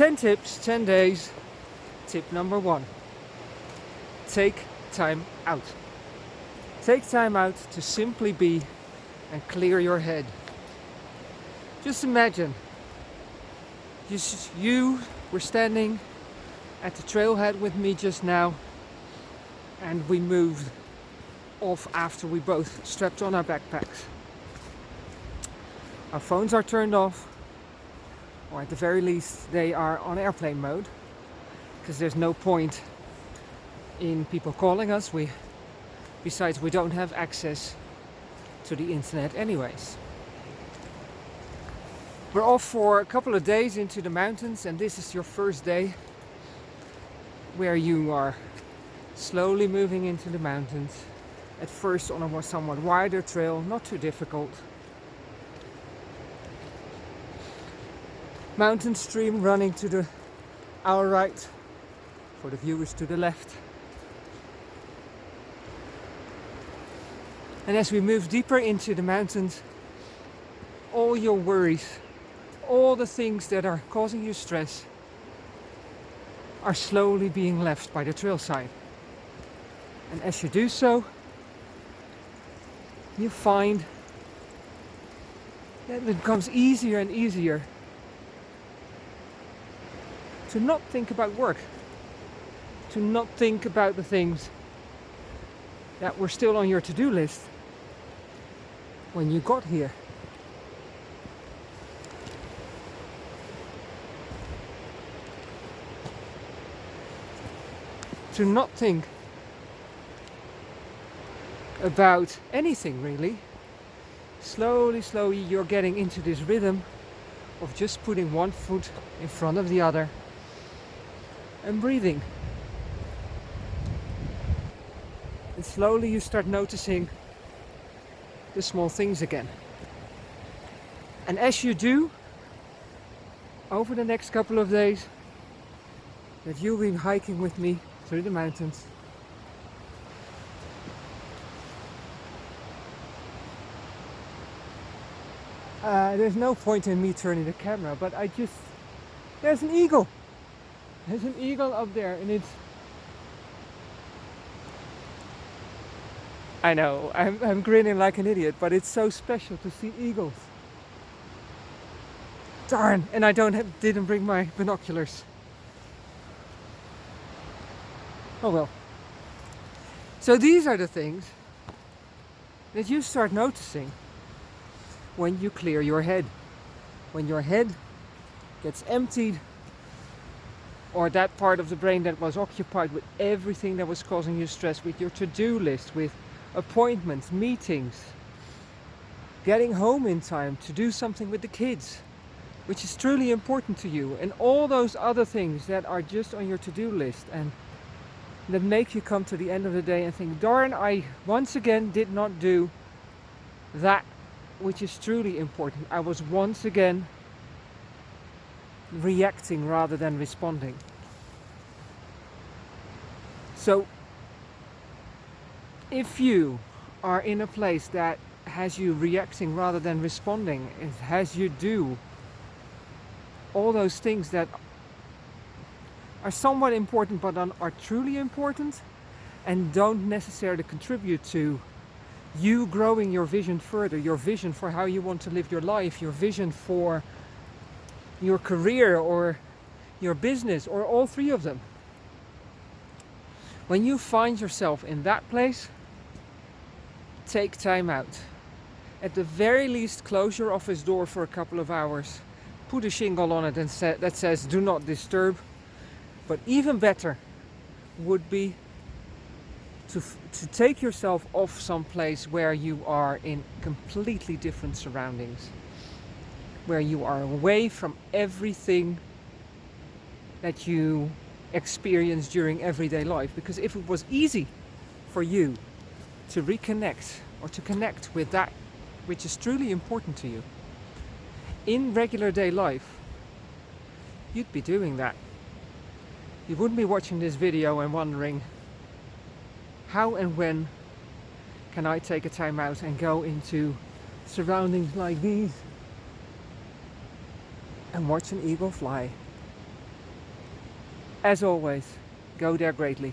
10 tips, 10 days. Tip number one. Take time out. Take time out to simply be and clear your head. Just imagine just you were standing at the trailhead with me just now and we moved off after we both strapped on our backpacks. Our phones are turned off or at the very least they are on airplane mode because there's no point in people calling us. We, besides, we don't have access to the internet anyways. We're off for a couple of days into the mountains and this is your first day where you are slowly moving into the mountains. At first on a somewhat wider trail, not too difficult. Mountain stream running to the our right, for the viewers to the left. And as we move deeper into the mountains, all your worries, all the things that are causing you stress are slowly being left by the trail side. And as you do so, you find that it becomes easier and easier to not think about work, to not think about the things that were still on your to-do list when you got here. To not think about anything really. Slowly, slowly you're getting into this rhythm of just putting one foot in front of the other and breathing. And slowly you start noticing the small things again. And as you do, over the next couple of days, that you'll be hiking with me through the mountains, Uh, there's no point in me turning the camera, but I just... There's an eagle! There's an eagle up there and it's... I know, I'm, I'm grinning like an idiot, but it's so special to see eagles. Darn, and I don't have, didn't bring my binoculars. Oh well. So these are the things that you start noticing when you clear your head. When your head gets emptied or that part of the brain that was occupied with everything that was causing you stress, with your to-do list, with appointments, meetings, getting home in time to do something with the kids, which is truly important to you, and all those other things that are just on your to-do list and that make you come to the end of the day and think, darn, I once again did not do that which is truly important. I was once again reacting rather than responding. So if you are in a place that has you reacting rather than responding, it has you do all those things that are somewhat important but are truly important and don't necessarily contribute to you growing your vision further, your vision for how you want to live your life, your vision for your career or your business or all three of them. When you find yourself in that place, take time out. At the very least, close your office door for a couple of hours. Put a shingle on it and sa that says do not disturb. But even better would be to, to take yourself off someplace where you are in completely different surroundings where you are away from everything that you experience during everyday life. Because if it was easy for you to reconnect or to connect with that which is truly important to you in regular day life, you'd be doing that. You wouldn't be watching this video and wondering how and when can I take a time out and go into surroundings like these and watch an eagle fly. As always, go there greatly.